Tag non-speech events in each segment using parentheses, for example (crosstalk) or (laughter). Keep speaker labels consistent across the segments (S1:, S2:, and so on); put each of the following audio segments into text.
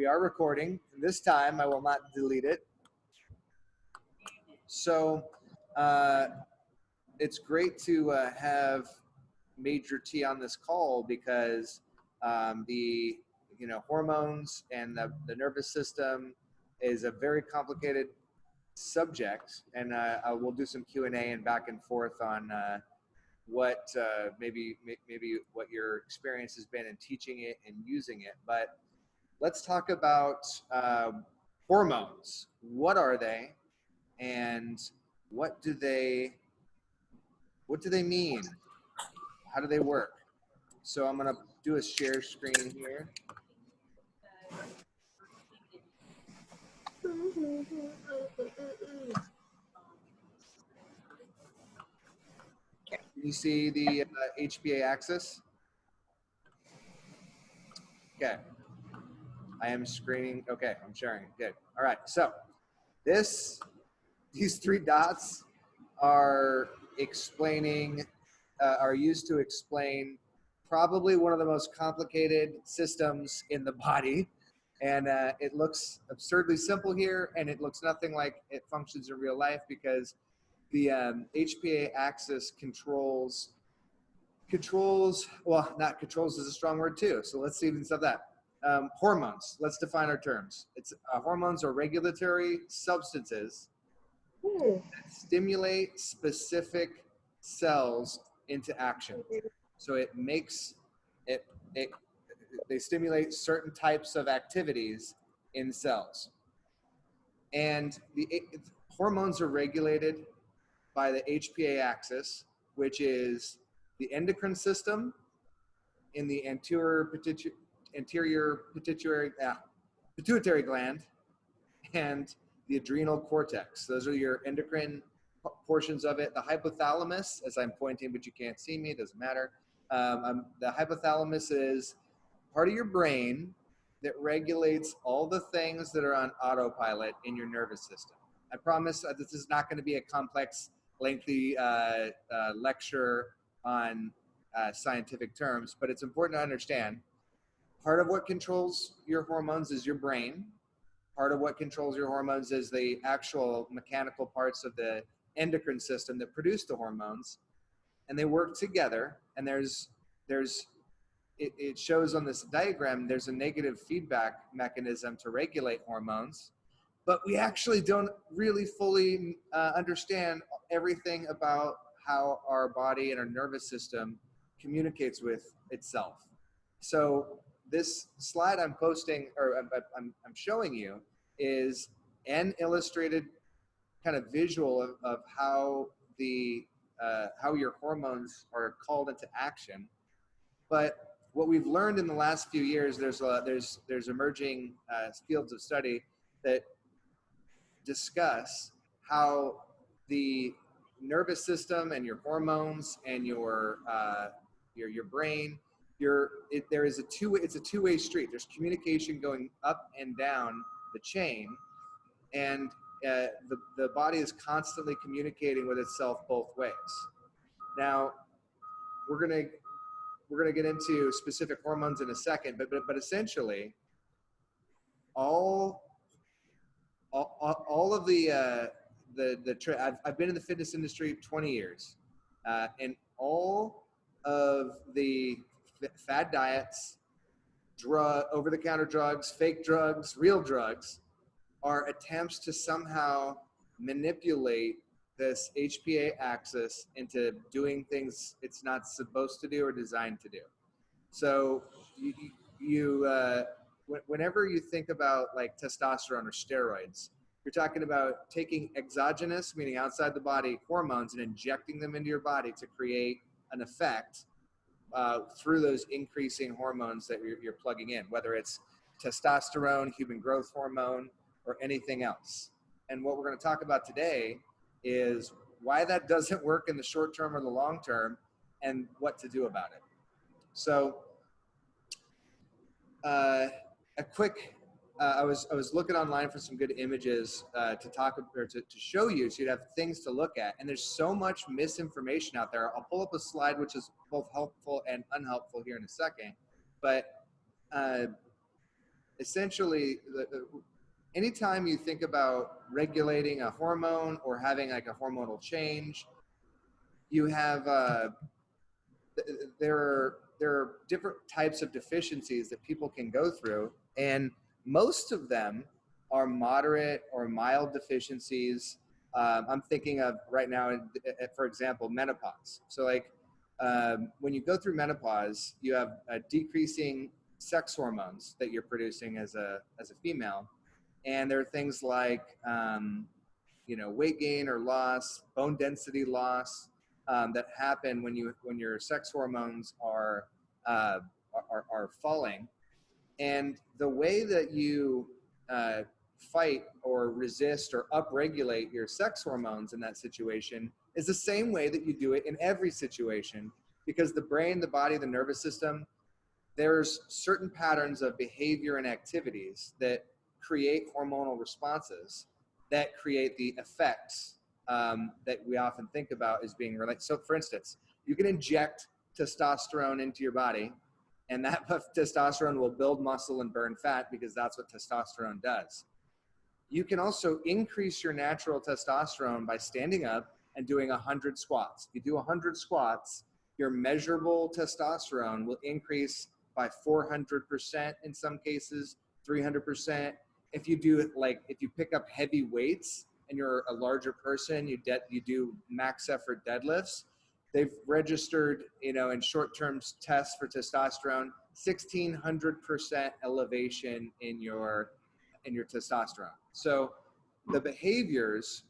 S1: we are recording. This time I will not delete it. So uh, it's great to uh, have Major T on this call because um, the you know hormones and the, the nervous system is a very complicated subject, and uh, we'll do some Q and A and back and forth on uh, what uh, maybe maybe what your experience has been in teaching it and using it. But let's talk about um, hormones. What are they, and what do they what do they mean? How do they work? So I'm gonna do a share screen here. Can you see the uh, HPA axis? Okay. I am screening. Okay, I'm sharing. Good. All right. So this, these three dots are explaining, uh, are used to explain probably one of the most complicated systems in the body. And uh, it looks absurdly simple here, and it looks nothing like it functions in real life because the um, HPA axis controls controls well not controls is a strong word too so let's even stop that um, hormones. Let's define our terms. It's uh, hormones are regulatory substances that stimulate specific cells into action. So it makes it it they stimulate certain types of activities in cells. And the it, hormones are regulated by the HPA axis, which is the endocrine system in the anterior, pituitary, anterior pituitary, ah, pituitary gland and the adrenal cortex. Those are your endocrine portions of it. The hypothalamus, as I'm pointing, but you can't see me, doesn't matter. Um, um, the hypothalamus is part of your brain that regulates all the things that are on autopilot in your nervous system. I promise uh, this is not going to be a complex lengthy uh, uh, lecture on uh, scientific terms, but it's important to understand part of what controls your hormones is your brain. Part of what controls your hormones is the actual mechanical parts of the endocrine system that produce the hormones, and they work together. And there's there's it, it shows on this diagram there's a negative feedback mechanism to regulate hormones but we actually don't really fully uh, understand everything about how our body and our nervous system communicates with itself. So this slide I'm posting or I'm, I'm, showing you is an illustrated kind of visual of, of how the uh, how your hormones are called into action. But what we've learned in the last few years, there's a, there's there's emerging uh, fields of study that discuss how the nervous system and your hormones and your uh, your your brain your it, there is a two it's a two-way street. There's communication going up and down the chain and uh, the, the body is constantly communicating with itself both ways. Now we're gonna we're gonna get into specific hormones in a second but but, but essentially all all, all of the uh, the the I've, I've been in the fitness industry 20 years, uh, and all of the fad diets, drug over the counter drugs, fake drugs, real drugs, are attempts to somehow manipulate this HPA axis into doing things it's not supposed to do or designed to do. So you, you uh, whenever you think about like testosterone or steroids, you're talking about taking exogenous, meaning outside the body, hormones and injecting them into your body to create an effect uh, through those increasing hormones that you're, you're plugging in, whether it's testosterone, human growth hormone, or anything else. And what we're going to talk about today is why that doesn't work in the short term or the long term and what to do about it. So, uh, a quick, uh, I was I was looking online for some good images uh, to talk or to, to show you, so you'd have things to look at. And there's so much misinformation out there. I'll pull up a slide which is both helpful and unhelpful here in a second, but uh, essentially, the, the, anytime you think about regulating a hormone or having like a hormonal change, you have uh, there are there are different types of deficiencies that people can go through, and most of them are moderate or mild deficiencies. Um, I'm thinking of right now, for example, menopause. So like um, when you go through menopause, you have a decreasing sex hormones that you're producing as a as a female, and there are things like um, you know weight gain or loss, bone density loss um, that happen when you when your sex hormones are, uh, are are falling, and the way that you uh, fight or resist or upregulate your sex hormones in that situation is the same way that you do it in every situation because the brain, the body, the nervous system, there's certain patterns of behavior and activities that create hormonal responses that create the effects um, that we often think about as being related. So for instance, you can inject testosterone into your body and that (laughs) testosterone will build muscle and burn fat because that's what testosterone does. You can also increase your natural testosterone by standing up and doing 100 squats. If you do 100 squats, your measurable testosterone will increase by 400% in some cases, 300%. If you do it like, if you pick up heavy weights and you're a larger person, you, you do max effort deadlifts, they've registered, you know, in short-term tests for testosterone, 1600% elevation in your in your testosterone. So the behaviors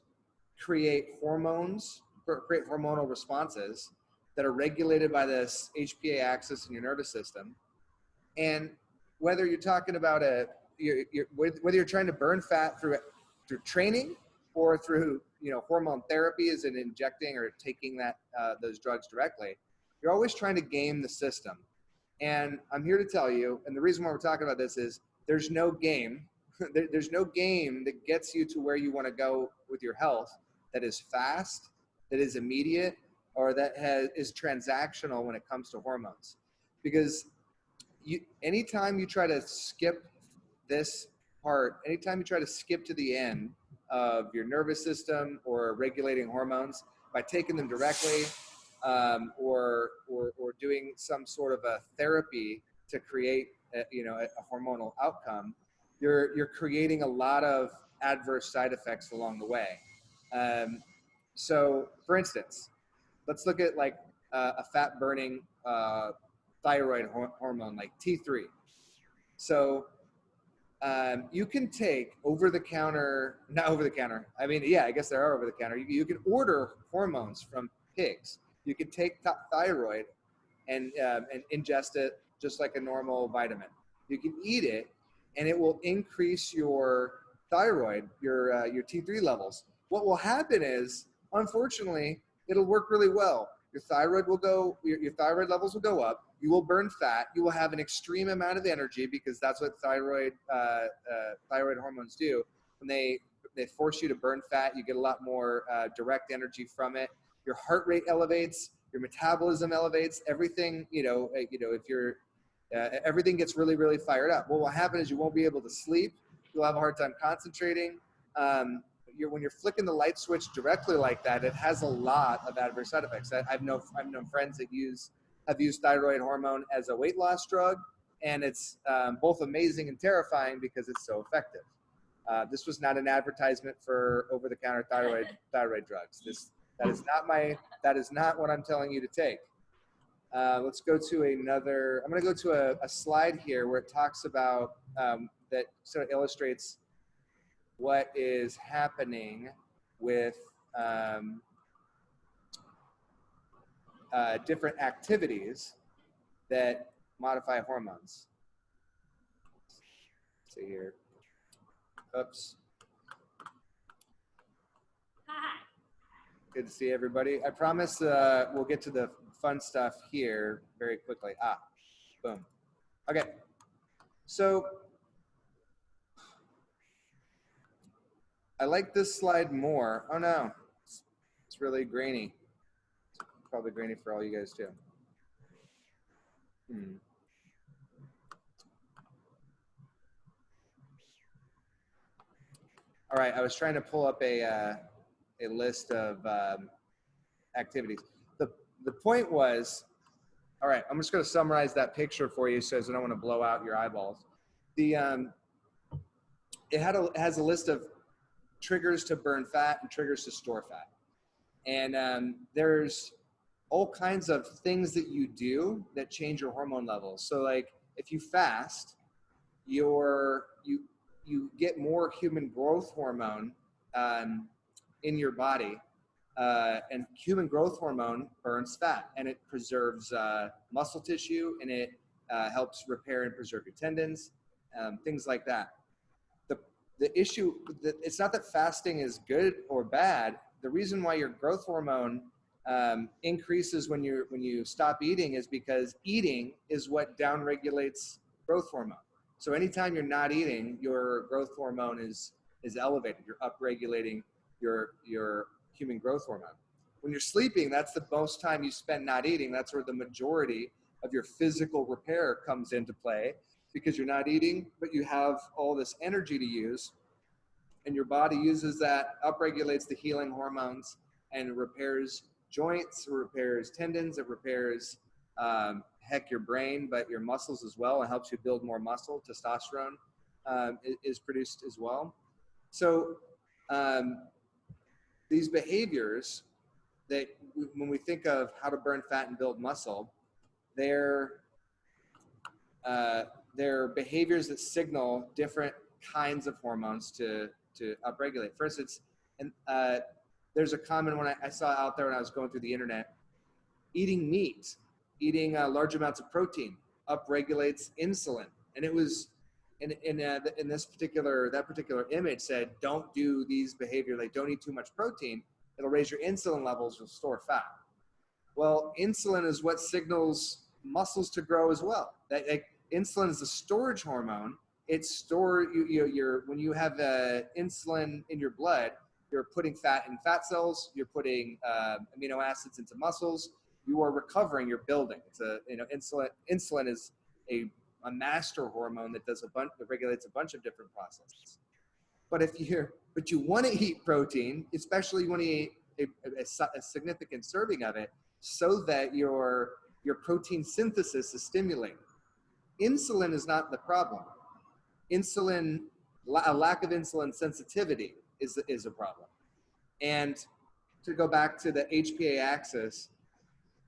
S1: create hormones, create hormonal responses that are regulated by this HPA axis in your nervous system. And whether you're talking about a, you're, you're, whether you're trying to burn fat through through training or through you know hormone therapy, is in injecting or taking that uh, those drugs directly, you're always trying to game the system. And I'm here to tell you, and the reason why we're talking about this is there's no game (laughs) there, there's no game that gets you to where you want to go with your health that is fast, that is immediate, or that has, is transactional when it comes to hormones. Because you, anytime you try to skip this part, anytime you try to skip to the end of your nervous system or regulating hormones by taking them directly um, or, or, or doing some sort of a therapy to create a, you know, a, hormonal outcome, you're you're creating a lot of adverse side effects along the way. Um, so, for instance, let's look at like uh, a fat burning uh, thyroid hor- hormone like T3. So, um, you can take over the counter, not over the counter. I mean, yeah, I guess there are over the counter. You, you can order hormones from pigs. You can take th- thyroid and um, and ingest it just like a normal vitamin. You can eat it and it will increase your thyroid, your uh, your T3 levels. What will happen is, unfortunately, it'll work really well. Your thyroid will go, your, your thyroid levels will go up. You will burn fat. You will have an extreme amount of energy because that's what thyroid uh, uh, thyroid hormones do. When they they force you to burn fat, you get a lot more uh, direct energy from it. Your heart rate elevates. Your metabolism elevates. Everything, you know, uh, you know, if you're uh, everything gets really, really fired up. What will happen is you won't be able to sleep. You'll have a hard time concentrating. Um, you're, when you're flicking the light switch directly like that, it has a lot of adverse side effects. I, I've known I've known friends that use have used thyroid hormone as a weight loss drug, and it's um, both amazing and terrifying because it's so effective. Uh, this was not an advertisement for over-the-counter thyroid (laughs) thyroid drugs. This that is not my that is not what I'm telling you to take. Uh, let's go to another, I'm gonna go to a, a slide here where it talks about, um, that sort of illustrates what is happening with um, uh, different activities that modify hormones. Let's see here. Oops. Good to see everybody. I promise uh, we'll get to the fun stuff here very quickly. Ah, boom. Okay. So I like this slide more. Oh no, it's, it's really grainy. Probably grainy for all you guys too. Hmm. All right, I was trying to pull up a uh, a list of um, activities. the The point was, all right. I'm just going to summarize that picture for you, so I don't want to blow out your eyeballs. The um, it had a it has a list of triggers to burn fat and triggers to store fat, and um, there's all kinds of things that you do that change your hormone levels. So like if you fast, your you you get more human growth hormone um, in your body, uh, and human growth hormone burns fat and it preserves uh, muscle tissue and it uh, helps repair and preserve your tendons, um, things like that. The the issue that it's not that fasting is good or bad. The reason why your growth hormone um, increases when you when you stop eating is because eating is what downregulates growth hormone. So anytime you're not eating, your growth hormone is is elevated. You're upregulating your your human growth hormone. When you're sleeping, that's the most time you spend not eating. That's where the majority of your physical repair comes into play because you're not eating, but you have all this energy to use, and your body uses that, upregulates the healing hormones, and repairs joints, it repairs tendons, it repairs um, heck your brain, but your muscles as well. It helps you build more muscle. Testosterone um, is produced as well. So um, these behaviors that when we think of how to burn fat and build muscle, they're uh, they're behaviors that signal different kinds of hormones to to upregulate. First, it's and uh, there's a common one I, I, saw out there when I was going through the internet. Eating meat, eating uh, large amounts of protein upregulates insulin. And it was in, in, uh, in this particular, that particular image said, don't do these behavior, like don't eat too much protein. It'll raise your insulin levels, you'll store fat. Well, insulin is what signals muscles to grow as well. That like, insulin is a storage hormone. It's store you, you you're when you have uh, insulin in your blood, you're putting fat in fat cells. You're putting uh, amino acids into muscles. You are recovering. You're building. It's a you know insulin. Insulin is a, a master hormone that does a bunch that regulates a bunch of different processes. But if you're but you want to eat protein, especially when you eat a, a, a significant serving of it, so that your your protein synthesis is stimulated. Insulin is not the problem. Insulin, a lack of insulin sensitivity is, is a problem. And to go back to the HPA axis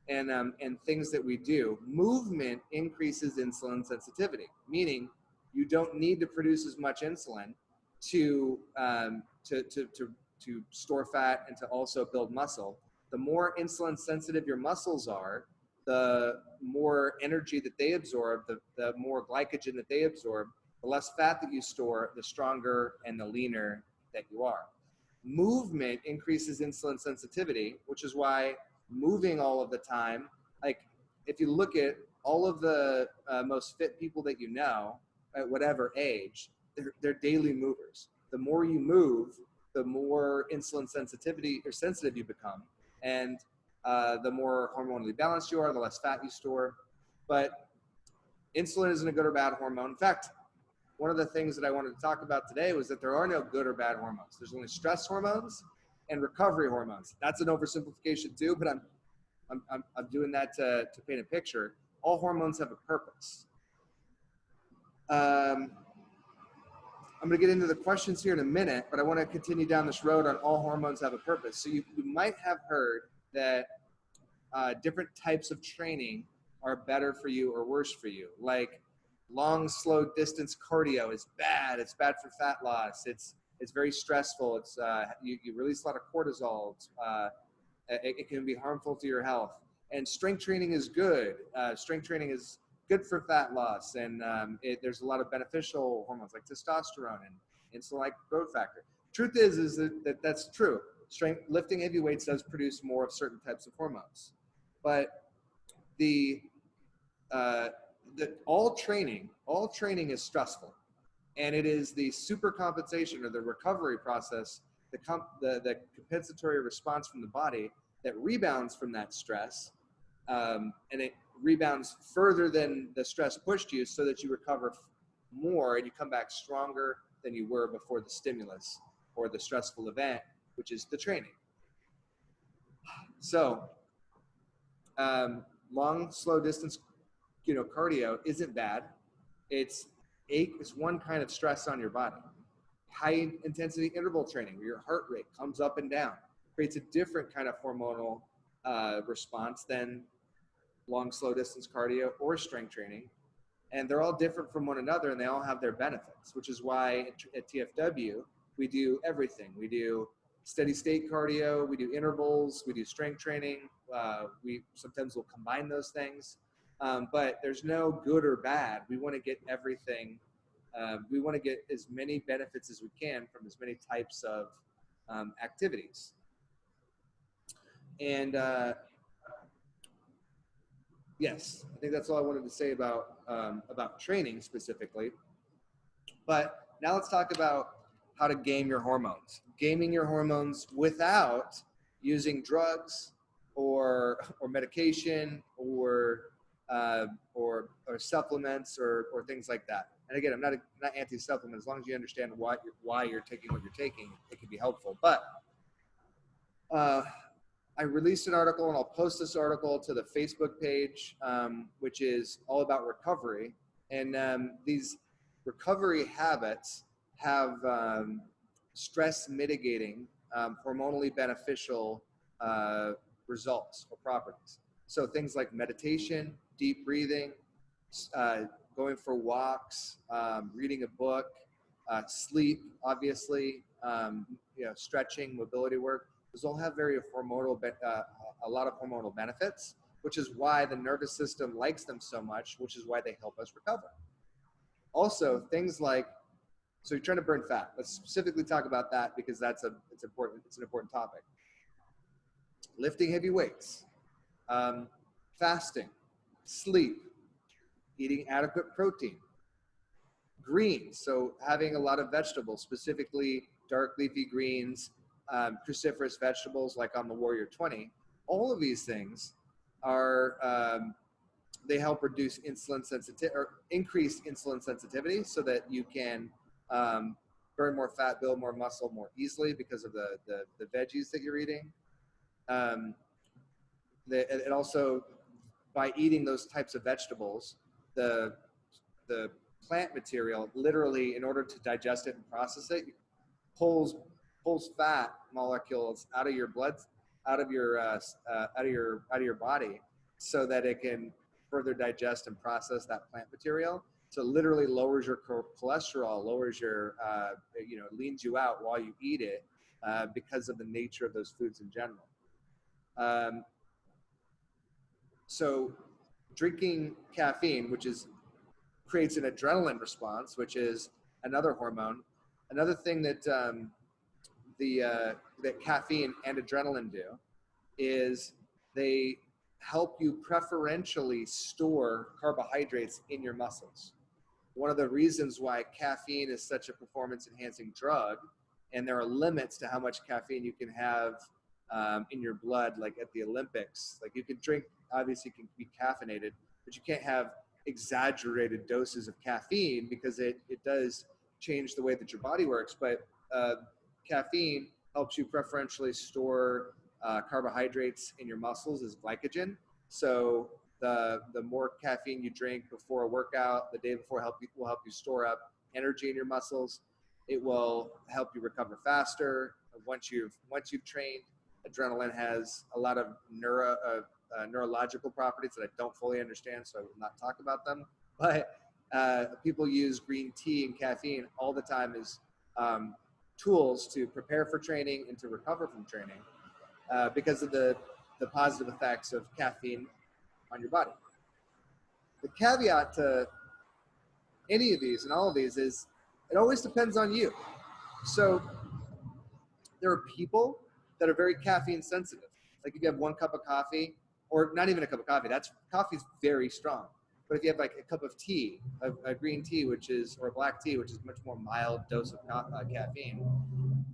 S1: and, um, and things that we do, movement increases insulin sensitivity, meaning you don't need to produce as much insulin to, um, to, to, to, to store fat and to also build muscle. The more insulin sensitive your muscles are, the more energy that they absorb, the, the more glycogen that they absorb, the less fat that you store, the stronger and the leaner that you are. Movement increases insulin sensitivity, which is why moving all of the time, like if you look at all of the uh, most fit people that you know at whatever age, they're, they're daily movers. The more you move, the more insulin sensitivity or sensitive you become. And uh, the more hormonally balanced you are, the less fat you store. But insulin isn't a good or bad hormone. In fact, one of the things that I wanted to talk about today was that there are no good or bad hormones. There's only stress hormones and recovery hormones. That's an oversimplification too, but I'm, I'm, I'm, I'm doing that to, to paint a picture. All hormones have a purpose. Um, I'm going to get into the questions here in a minute, but I want to continue down this road on all hormones have a purpose. So you, you might have heard that uh, different types of training are better for you or worse for you. Like long, slow distance cardio is bad. It's bad for fat loss. It's it's very stressful. It's uh, you, you release a lot of cortisol. Uh, it, it, can be harmful to your health. And strength training is good. Uh, strength training is good for fat loss, and um, it, there's a lot of beneficial hormones like testosterone and insulin-like growth factor. Truth is, is that, that that's true. Strength lifting heavy weights does produce more of certain types of hormones, but the uh, that all training, all training is stressful. And it is the super compensation or the recovery process, the, comp, the, the compensatory response from the body that rebounds from that stress. Um, and it rebounds further than the stress pushed you so that you recover more and you come back stronger than you were before the stimulus. or the stressful event, which is the training. So, um, long, slow distance, you know, cardio isn't bad. It's a, it's one kind of stress on your body. High intensity interval training, where your heart rate comes up and down, creates a different kind of hormonal uh, response than long, slow distance cardio or strength training. And they're all different from one another and they all have their benefits, which is why at TFW, we do everything. We do steady state cardio, we do intervals, we do strength training. Uh, we sometimes will combine those things. Um, but there's no good or bad. We want to get everything. Um, we want to get as many benefits as we can from as many types of um, activities. And uh, yes, I think that's all I wanted to say about um, about training specifically. But now let's talk about how to game your hormones. Gaming your hormones without using drugs or or medication or uh, or or supplements or or things like that. And again, I'm not not anti-supplement as long as you understand why you're, why you're taking what you're taking. It can be helpful. But uh, I released an article, and I'll post this article to the Facebook page, um, which is all about recovery. And um, these recovery habits have um, stress mitigating, um, hormonally beneficial uh, results or properties. So things like meditation, deep breathing, uh, going for walks, um, reading a book, uh, sleep, obviously, um, you know, stretching, mobility work. Those all have very hormonal, uh, a lot of hormonal benefits, which is why the nervous system likes them so much, which is why they help us recover. Also, things like, so you're trying to burn fat. Let's specifically talk about that because that's a, it's important, it's an important topic. Lifting heavy weights, um, fasting, sleep, eating adequate protein, greens, so having a lot of vegetables, specifically dark leafy greens, um, cruciferous vegetables like on the Warrior 20, all of these things are, um, they help reduce insulin sensitivity or increase insulin sensitivity so that you can um, burn more fat, build more muscle more easily because of the, the, the veggies that you're eating. Um, the, it also, by eating those types of vegetables, the, the plant material literally, in order to digest it and process it, pulls pulls fat molecules out of your blood, out of your uh, uh, out of your out of your body, so that it can further digest and process that plant material. So literally lowers your cholesterol, lowers your uh, you know leans you out while you eat it uh, because of the nature of those foods in general. Um, so drinking caffeine, which is creates an adrenaline response, which is another hormone. Another thing that um, the uh, that caffeine and adrenaline do is they help you preferentially store carbohydrates in your muscles. One of the reasons why caffeine is such a performance enhancing drug, and there are limits to how much caffeine you can have um, in your blood, like at the Olympics. Like you can drink, obviously, can be caffeinated, but you can't have exaggerated doses of caffeine because it, it does change the way that your body works. But uh, caffeine helps you preferentially store uh, carbohydrates in your muscles as glycogen. So the the more caffeine you drink before a workout, the day before, help you, will help you store up energy in your muscles. It will help you recover faster once you've once you've trained. Adrenaline has a lot of neuro uh, uh, neurological properties that I don't fully understand, so I will not talk about them. But uh, people use green tea and caffeine all the time as um, tools to prepare for training and to recover from training uh, because of the, the positive effects of caffeine on your body. The caveat to any of these and all of these is it always depends on you. So there are people that are very caffeine sensitive. Like if you have one cup of coffee, or not even a cup of coffee, that's coffee's very strong. But if you have like a cup of tea, a, a green tea, which is, or a black tea, which is much more mild dose of uh, caffeine,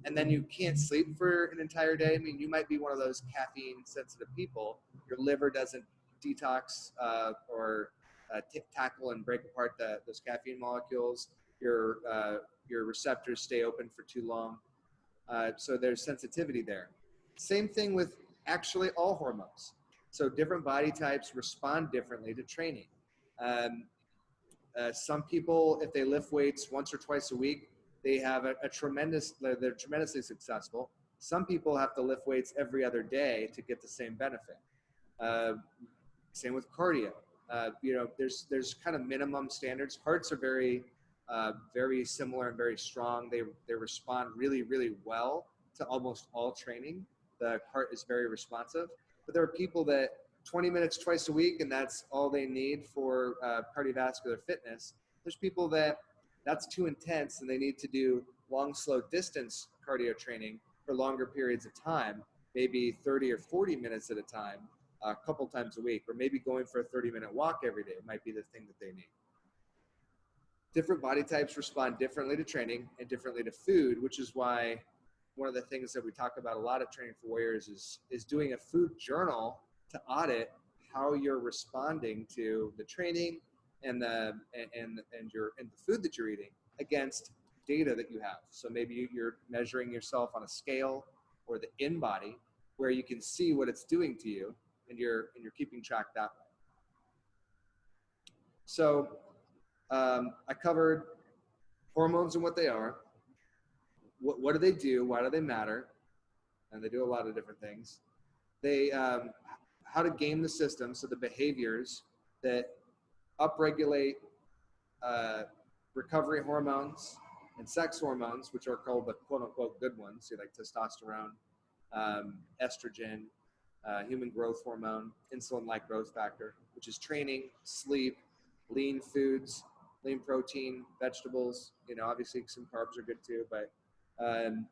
S1: and then you can't sleep for an entire day, I mean, you might be one of those caffeine sensitive people. Your liver doesn't detox uh, or uh, tackle and break apart the, those caffeine molecules. Your, uh, your receptors stay open for too long. Uh, so there's sensitivity there. Same thing with actually all hormones. So different body types respond differently to training. Um, uh, some people, if they lift weights once or twice a week, they have a, a tremendous, they're tremendously successful. Some people have to lift weights every other day to get the same benefit. Uh, same with cardio. Uh, you know, there's there's kind of minimum standards. Hearts are very uh, very similar and very strong. They they respond really really well to almost all training. The heart is very responsive. But there are people that 20 minutes twice a week and that's all they need for uh, cardiovascular fitness. There's people that that's too intense and they need to do long slow distance cardio training for longer periods of time, maybe 30 or 40 minutes at a time a couple times a week, or maybe going for a 30 minute walk every day might be the thing that they need. Different body types respond differently to training and differently to food, which is why one of the things that we talk about a lot of training for warriors is, is doing a food journal to audit how you're responding to the training and the and and your and the food that you're eating against data that you have. So maybe you're measuring yourself on a scale or the InBody where you can see what it's doing to you and you're and you're keeping track that way. So um, I covered hormones and what they are. What, what do they do? Why do they matter? And they do a lot of different things. They um, how to game the system, so the behaviors that upregulate uh, recovery hormones and sex hormones, which are called the quote unquote good ones, so like testosterone, um, estrogen, uh, human growth hormone, insulin-like growth factor, which is training, sleep, lean foods, lean protein, vegetables. You know, obviously some carbs are good too, but um,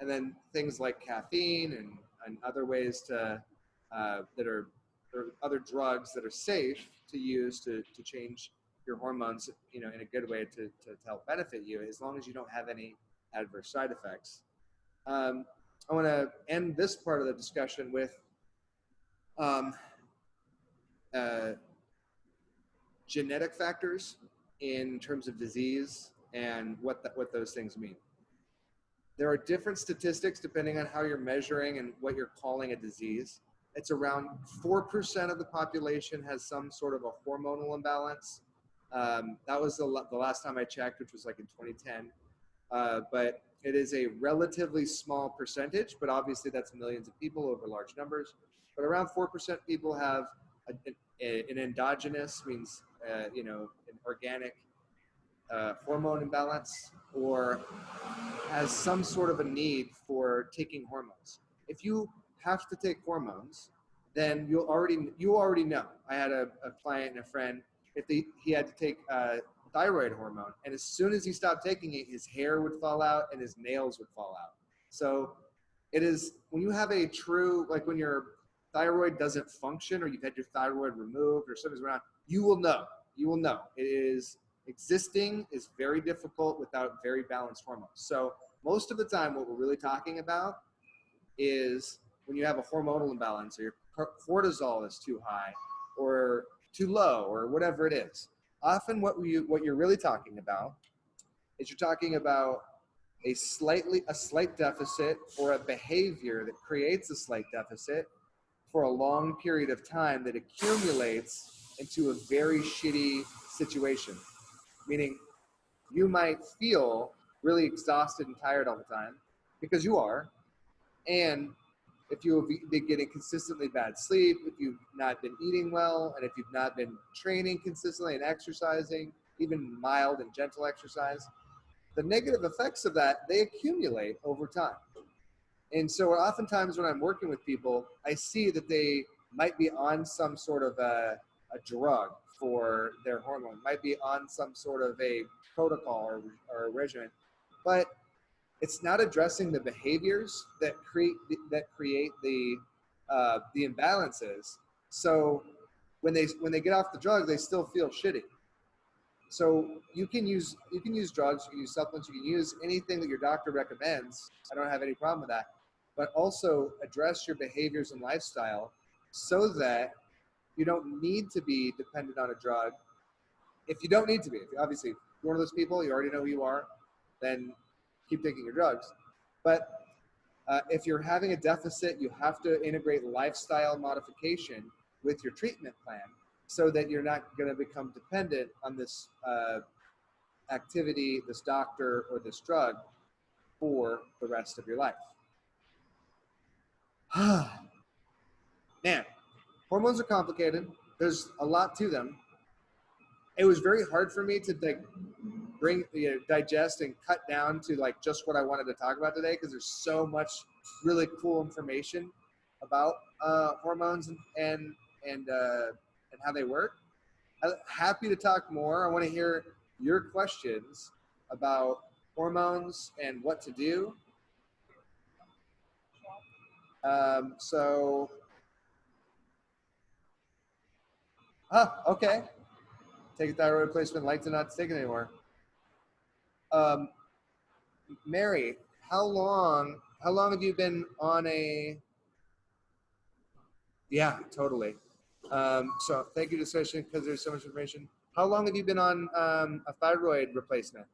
S1: and then things like caffeine and, and other ways to uh, that are or other drugs that are safe to use to, to change your hormones, you know, in a good way to, to, to help benefit you, as long as you don't have any adverse side effects. Um, I want to end this part of the discussion with um, uh, genetic factors in terms of disease and what, the, what those things mean. There are different statistics depending on how you're measuring and what you're calling a disease. It's around 4% of the population has some sort of a hormonal imbalance. Um, that was the, the, last time I checked, which was like in 2010. Uh, but it is a relatively small percentage, but obviously that's millions of people over large numbers but around 4% people have a, a, an endogenous, means, uh, you know, an organic uh, hormone imbalance or has some sort of a need for taking hormones. If you have to take hormones, then you'll already, you already know. I had a, a client and a friend, if they, he had to take uh, thyroid hormone, and as soon as he stopped taking it, his hair would fall out and his nails would fall out. So it is when you have a true, like when you're thyroid doesn't function or you've had your thyroid removed or something's around, you will know. You will know. It is existing is very difficult without very balanced hormones. So most of the time, what we're really talking about is when you have a hormonal imbalance or your cortisol is too high or too low or whatever it is. Often what we what you're really talking about is you're talking about a slightly a slight deficit or a behavior that creates a slight deficit for a long period of time that accumulates into a very shitty situation. Meaning, you might feel really exhausted and tired all the time because you are. And if you've been getting consistently bad sleep, if you've not been eating well, and if you've not been training consistently and exercising, even mild and gentle exercise, the negative effects of that, they accumulate over time. And so oftentimes when I'm working with people, I see that they might be on some sort of a, a drug for their hormone, might be on some sort of a protocol or, or regimen, but it's not addressing the behaviors that create that create the uh, the imbalances. So when they when they get off the drug, they still feel shitty. So you can use you can use drugs, you can use supplements, you can use anything that your doctor recommends. I don't have any problem with that but also address your behaviors and lifestyle so that you don't need to be dependent on a drug. If you don't need to be, if obviously you're one of those people, you already know who you are, then keep taking your drugs. But uh, if you're having a deficit, you have to integrate lifestyle modification with your treatment plan so that you're not going to become dependent on this uh, activity, this doctor, or this drug for the rest of your life. (sighs) Man, hormones are complicated. There's a lot to them. It was very hard for me to like bring, you know, digest and cut down to like just what I wanted to talk about today because there's so much really cool information about uh, hormones and and and, uh, and how they work. I'm happy to talk more. I want to hear your questions about hormones and what to do. Um, so, ah, okay. Take a thyroid replacement, like to not take it anymore. Um, Mary, how long, how long have you been on a, yeah, totally. Um, so thank you discussion because there's so much information. How long have you been on um, a thyroid replacement?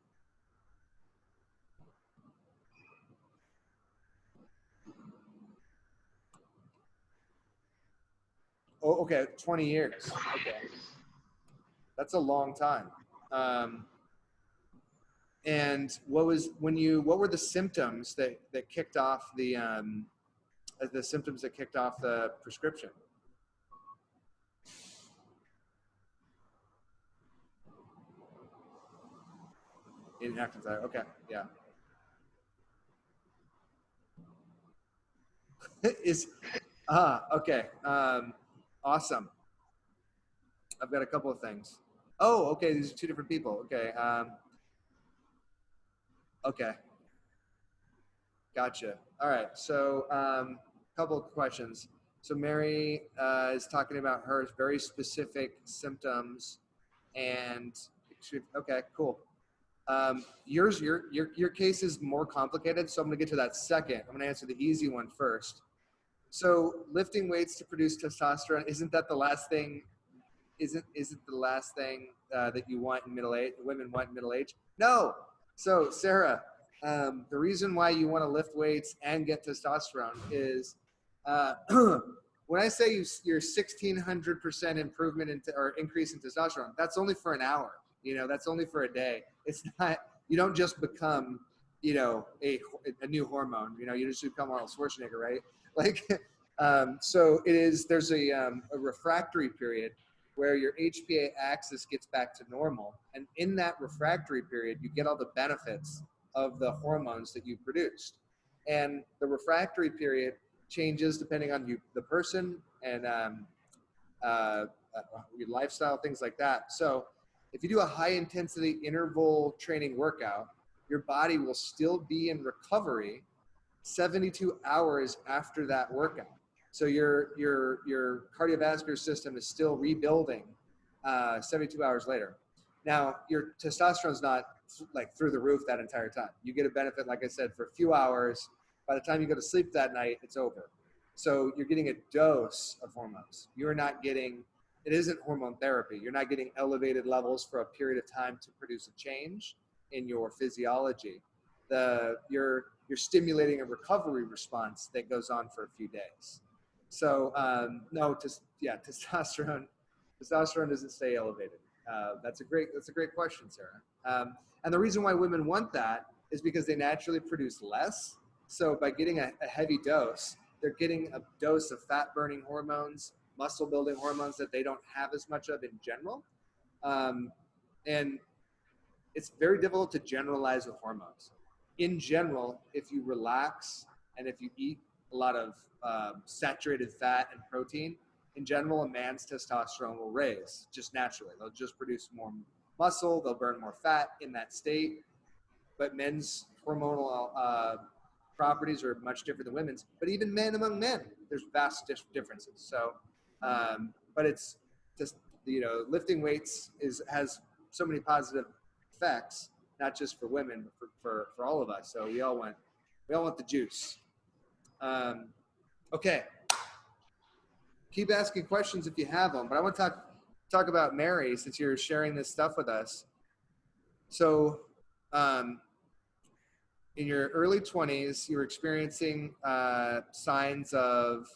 S1: Oh, okay, 20 years. Okay. That's a long time. Um, and what was when you what were the symptoms that that kicked off the um, the symptoms that kicked off the prescription? Inactive thyroid. Okay, yeah. (laughs) Is ah okay. Um, awesome. I've got a couple of things. Oh, okay. These are two different people. Okay. Um, okay. Gotcha. All right. So, a um, couple of questions. So, Mary uh, is talking about her very specific symptoms, and okay, cool. Um, yours, your, your, your case is more complicated, so I'm gonna get to that second. I'm gonna answer the easy one first. So lifting weights to produce testosterone, isn't that the last thing, isn't, isn't the last thing uh, that you want in middle age, women want in middle age? No. So Sarah, um, the reason why you wanna lift weights and get testosterone is uh, (clears throat) when I say you, you're 1600% improvement in, or increase in testosterone, that's only for an hour. You know, that's only for a day. It's not, you don't just become, you know, a, a new hormone, you know, you just become Arnold Schwarzenegger, right? (laughs) Like, um, so it is, there's a, um, a refractory period where your HPA axis gets back to normal. And in that refractory period, you get all the benefits of the hormones that you produced. And the refractory period changes depending on you, the person and um, uh, uh, your lifestyle, things like that. So if you do a high intensity interval training workout, your body will still be in recovery 72 hours after that workout. So your your your cardiovascular system is still rebuilding uh, 72 hours later. Now your testosterone's not like through the roof that entire time. You get a benefit, like I said, for a few hours. By the time you go to sleep that night, it's over. So you're getting a dose of hormones. You're not getting it isn't hormone therapy. You're not getting elevated levels for a period of time to produce a change in your physiology. The, you're, you're stimulating a recovery response that goes on for a few days. So um, no, just, yeah, (laughs) testosterone, testosterone doesn't stay elevated. Uh, that's a great, that's a great question, Sarah. Um, and the reason why women want that is because they naturally produce less. So by getting a, a heavy dose, they're getting a dose of fat burning hormones muscle building hormones that they don't have as much of in general. Um, and it's very difficult to generalize with hormones. In general, if you relax and if you eat a lot of um, saturated fat and protein, in general, a man's testosterone will raise just naturally. They'll just produce more muscle, they'll burn more fat in that state. But men's hormonal uh, properties are much different than women's. But even men among men, there's vast differences. So um, but it's just you know lifting weights is has so many positive effects, not just for women, but for, for, for all of us. So we all want we all want the juice. Um, okay. Keep asking questions if you have them, but I want to talk talk about Mary since you're sharing this stuff with us. So, um, in your early 20s, you were experiencing uh, signs of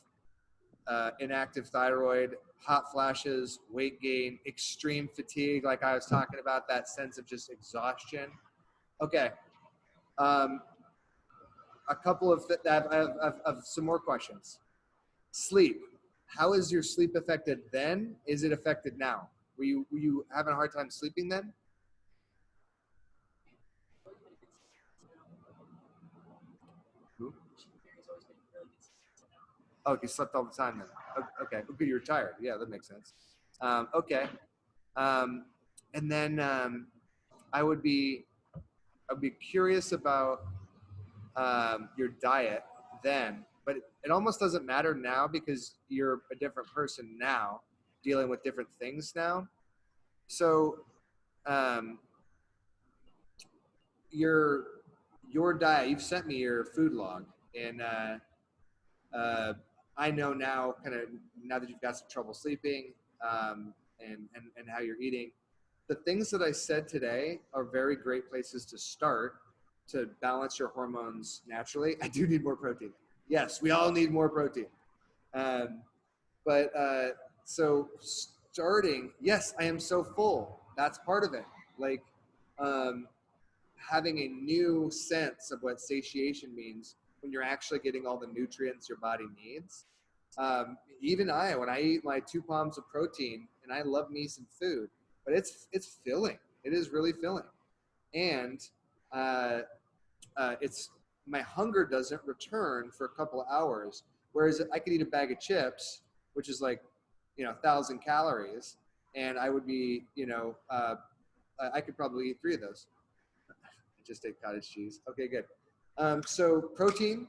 S1: uh, inactive thyroid, hot flashes, weight gain, extreme fatigue, like I was talking about, that sense of just exhaustion. Okay. Um, a couple of, th- I have, I have, I have- some more questions. Sleep. How is your sleep affected then? Is it affected now? Were you, were you having a hard time sleeping then? Oh, you slept all the time then. Okay, okay, you're tired. Yeah, that makes sense. Um, okay, um, and then um, I would be, I'd be curious about um, your diet then, but it, it almost doesn't matter now because you're a different person now, dealing with different things now. So, um, your your diet. You've sent me your food log, and uh, uh, I know now, kind of now that you've got some trouble sleeping um, and, and, and how you're eating, the things that I said today are very great places to start to balance your hormones naturally. (laughs) I do need more protein. Yes, we all need more protein. Um, but uh, so starting, yes, I am so full. That's part of it. Like um, having a new sense of what satiation means when you're actually getting all the nutrients your body needs. Um, even I, when I eat my two palms of protein, and I love me some food, but it's it's filling. It is really filling, and uh, uh, it's my hunger doesn't return for a couple hours. Whereas I could eat a bag of chips, which is like, you know, a thousand calories, and I would be, you know, uh, I could probably eat three of those. (laughs) I just ate cottage cheese. Okay, good. Um, so protein,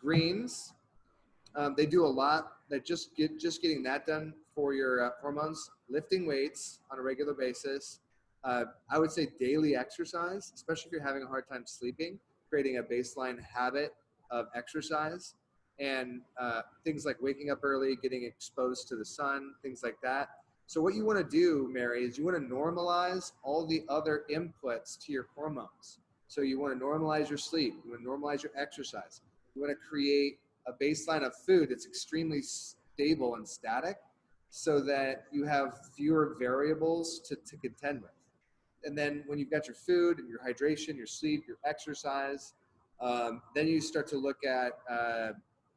S1: greens, um, they do a lot. That just get just getting that done for your uh, hormones. Lifting weights on a regular basis. Uh, I would say daily exercise, especially if you're having a hard time sleeping. Creating a baseline habit of exercise and uh, things like waking up early, getting exposed to the sun, things like that. So what you want to do, Mary, is you want to normalize all the other inputs to your hormones. So you want to normalize your sleep. You want to normalize your exercise. You want to create a baseline of food that's extremely stable and static so that you have fewer variables to, to contend with. And then when you've got your food and your hydration, your sleep, your exercise, um, then you start to look at uh,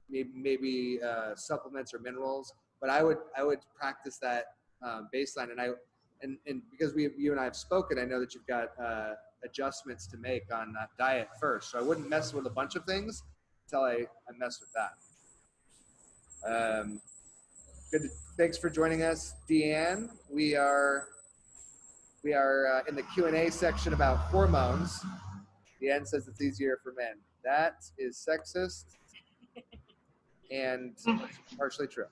S1: maybe, maybe uh, supplements or minerals. But I would I would practice that um, baseline, and I and, and because we you and I have spoken, I know that you've got uh, adjustments to make on that diet first. So I wouldn't mess with a bunch of things until I, I mess with that. Um, good. To, thanks for joining us, Deanne. We are we are uh, in the Q and A section about hormones. Deanne says it's easier for men. That is sexist and (laughs) partially true.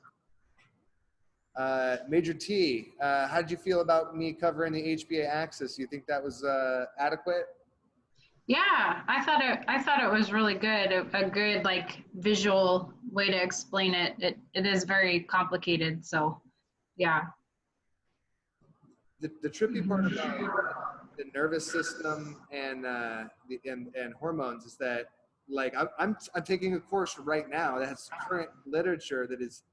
S1: Uh, Major T, uh, how did you feel about me covering the HPA axis? You think that was uh, adequate?
S2: Yeah, I thought it. I thought it was really good. A, a good like visual way to explain it. It it is very complicated. So, yeah.
S1: The, the trippy part about the nervous system and uh, the and, and hormones is that like I'm, I'm I'm taking a course right now that has current literature that is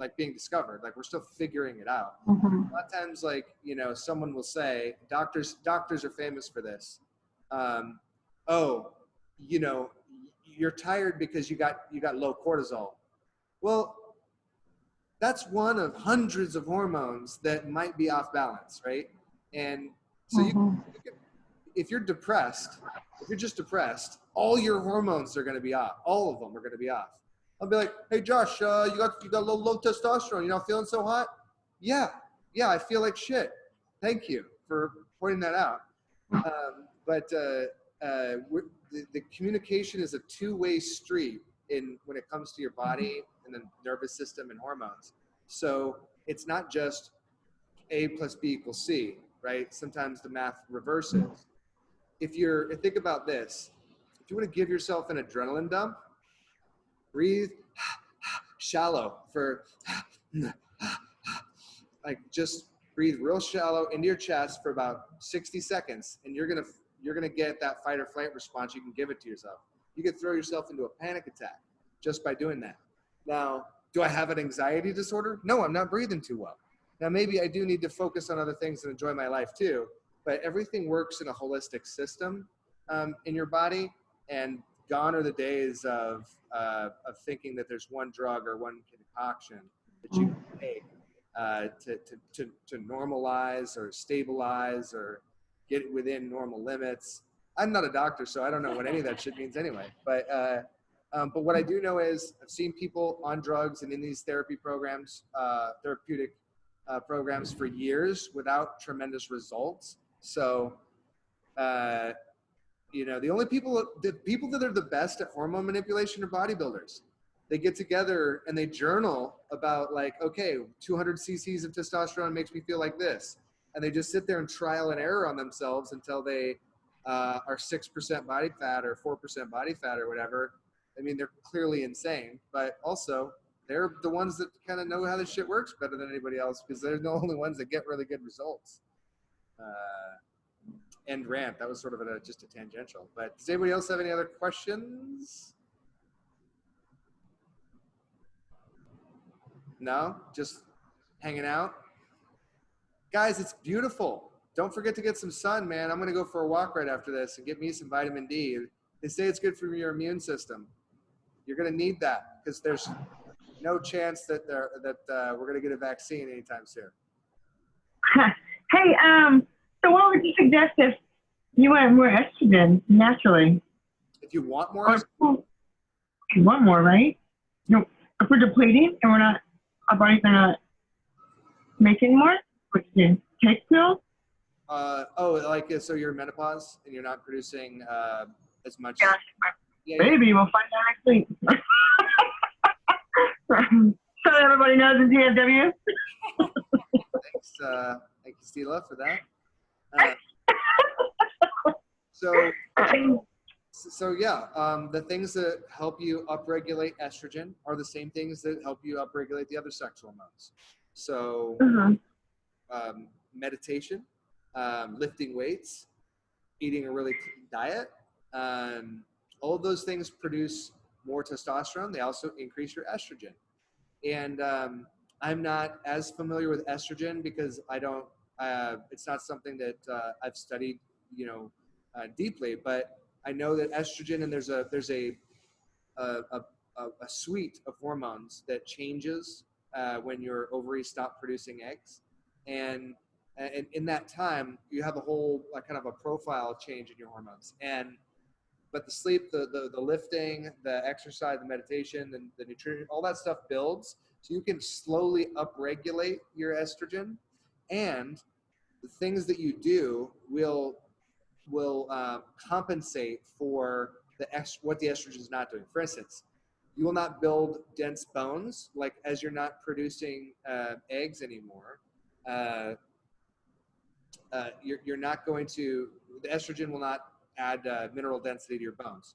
S1: like being discovered. Like we're still figuring it out.
S2: Mhm.
S1: a lot of times like you know someone will say doctors doctors are famous for this um, oh you know you're tired because you got you got low cortisol well that's one of hundreds of hormones that might be off balance right and so you,
S2: Mhm.
S1: you can, if you're depressed if you're just depressed all your hormones are going to be off all of them are going to be off i'll be like hey josh uh, you got you got low, low testosterone you're not feeling so hot yeah yeah, I feel like shit. Thank you for pointing that out. Um, but uh, uh, the, the communication is a two-way street in when it comes to your body and the nervous system and hormones. So it's not just A plus B equals C, right? Sometimes the math reverses. If you're, think about this. If you want to give yourself an adrenaline dump, breathe shallow for like just breathe real shallow into your chest for about 60 seconds and you're gonna you're to get that fight or flight response. You can give it to yourself. You could throw yourself into a panic attack just by doing that. Now, do I have an anxiety disorder? No, I'm not breathing too well. Now, maybe I do need to focus on other things and enjoy my life too, but everything works in a holistic system um, in your body. And gone are the days of, uh, of thinking that there's one drug or one concoction that you can take uh, to, to, to, to normalize or stabilize or get within normal limits. I'm not a doctor, so I don't know what any of that shit means anyway. But uh, um, but what I do know is I've seen people on drugs and in these therapy programs, uh, therapeutic uh, programs for years without tremendous results. So, uh, you know, the only people, the people that are the best at hormone manipulation are bodybuilders. They get together and they journal about like, okay, 200 cc's of testosterone makes me feel like this. And they just sit there and trial and error on themselves until they uh, are 6% body fat or 4% body fat or whatever I mean, they're clearly insane, but also they're the ones that kind of know how this shit works better than anybody else because they're the only ones that get really good results. Uh, end rant. That was sort of a, just a tangential. But does anybody else have any other questions? No, just hanging out. Guys, it's beautiful. Don't forget to get some sun, man. I'm gonna go for a walk right after this and get me some vitamin D. They say it's good for your immune system. You're going to need that because there's no chance that there, that uh, we're going to get a vaccine anytime soon. (laughs)
S3: hey, um, so what would you suggest if you want more estrogen naturally?
S1: If you want more,
S3: or, you want more, right? You know, if we're depleting and we're not, our are not making more, would you take pills?
S1: Uh, oh, like so you're menopause and you're not producing uh, as much.
S3: Yeah. Yeah, Maybe yeah. we'll find out next week. (laughs) so everybody knows the DFW.
S1: Thanks, uh, thank you, Stila, for that. Uh, so, so yeah, um, the things that help you upregulate estrogen are the same things that help you upregulate the other sex hormones. So, uh-huh. um, meditation, um, lifting weights, eating a really clean diet, um, all of those things produce more testosterone. They also increase your estrogen. And um, I'm not as familiar with estrogen because I don't, uh, it's not something that uh, I've studied, you know, uh, deeply, but I know that estrogen and there's a, there's a, a, a, a suite of hormones that changes uh, when your ovaries stop producing eggs. And, and in that time, you have a whole kind of a profile change in your hormones. And but the sleep, the, the, the lifting, the exercise, the meditation, the, the nutrition, all that stuff builds. So you can slowly upregulate your estrogen and the things that you do will, will uh, compensate for the what the estrogen is not doing. For instance, you will not build dense bones like as you're not producing uh, eggs anymore. Uh, uh, you're, you're not going to, the estrogen will not add uh, mineral density to your bones.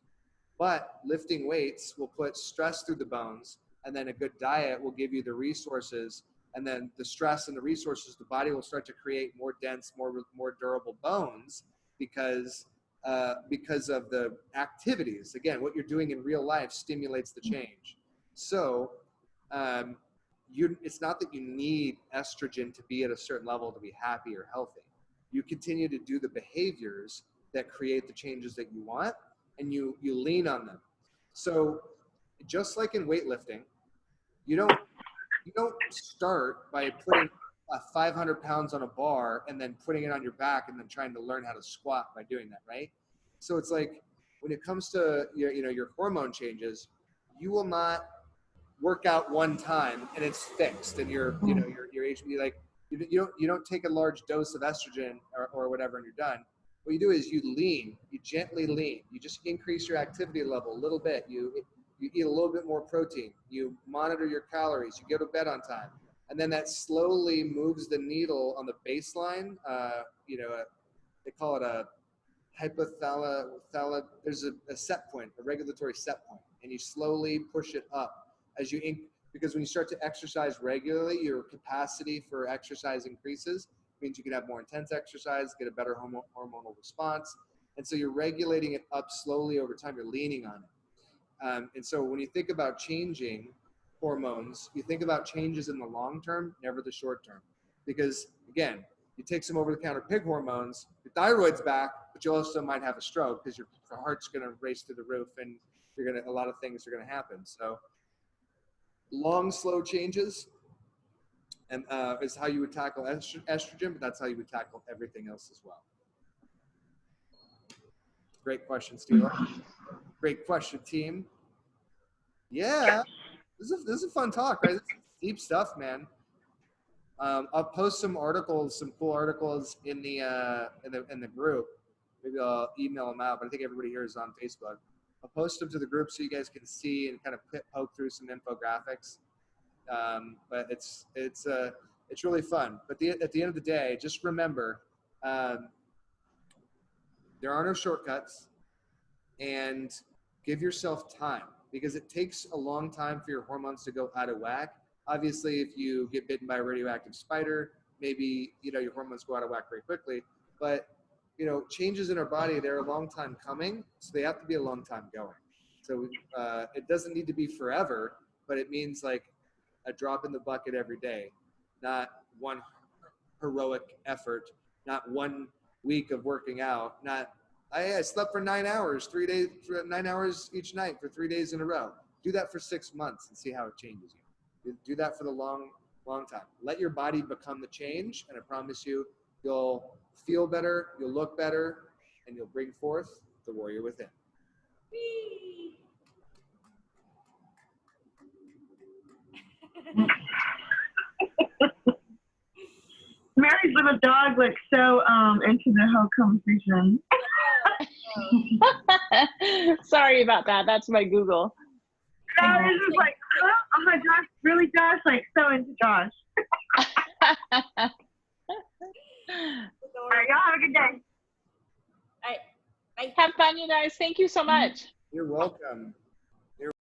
S1: But lifting weights will put stress through the bones, and then a good diet will give you the resources. And then the stress and the resources, the body will start to create more dense, more more durable bones because uh, because of the activities. Again, what you're doing in real life stimulates the change. So um, you, it's not that you need estrogen to be at a certain level to be happy or healthy. You continue to do the behaviors that create the changes that you want and you you lean on them so just like in weightlifting you don't you don't start by putting uh, 500 pounds on a bar and then putting it on your back and then trying to learn how to squat by doing that right so it's like when it comes to your you know your hormone changes you will not work out one time and it's fixed and your you know your your HB like you, you don't you don't take a large dose of estrogen or, or whatever and you're done what you do is you lean, you gently lean. You just increase your activity level a little bit. You you eat a little bit more protein. You monitor your calories. You go to bed on time, and then that slowly moves the needle on the baseline. Uh, you know, a, they call it a hypothala. There's a, a set point, a regulatory set point, and you slowly push it up as you because when you start to exercise regularly, your capacity for exercise increases means you can have more intense exercise, get a better hormonal response. And so you're regulating it up slowly over time. You're leaning on it. Um, and so when you think about changing hormones, you think about changes in the long term, never the short term. Because again, you take some over the counter pig hormones, your thyroid's back, but you also might have a stroke because your heart's going to race through the roof and you're going to, a lot of things are going to happen. So long, slow changes and uh, is how you would tackle estro- estrogen, but that's how you would tackle everything else as well. Great question, Steve. (laughs) Great question, team. Yeah, this is this is a fun talk, right? This is deep stuff, man. Um, I'll post some articles, some cool articles in the uh, in the in the group. Maybe I'll email them out, but I think everybody here is on Facebook. I'll post them to the group so you guys can see and kind of poke through some infographics. Um, but it's it's uh, it's really fun. But the, at the end of the day, just remember um, there are no shortcuts, and give yourself time because it takes a long time for your hormones to go out of whack. Obviously, if you get bitten by a radioactive spider, maybe you know your hormones go out of whack very quickly. But you know, changes in our body they're a long time coming, so they have to be a long time going. So uh, it doesn't need to be forever, but it means like a drop in the bucket every day, not one heroic effort, not one week of working out, not I, I slept for nine hours, three days, nine hours each night for three days in a row. Do that for six months and see how it changes you. Do that for the long, long time. Let your body become the change, and I promise you, you'll feel better, you'll look better, and you'll bring forth the warrior within.
S3: Mary's little dog looks so um into the whole conversation. (laughs) (laughs)
S4: Sorry about that. That's my Google.
S3: I was just like, huh? oh my gosh, really, Josh? Like so into Josh. (laughs) All right, y'all have a good day. All right.
S4: Have fun, you guys. Thank you so much.
S1: You're welcome.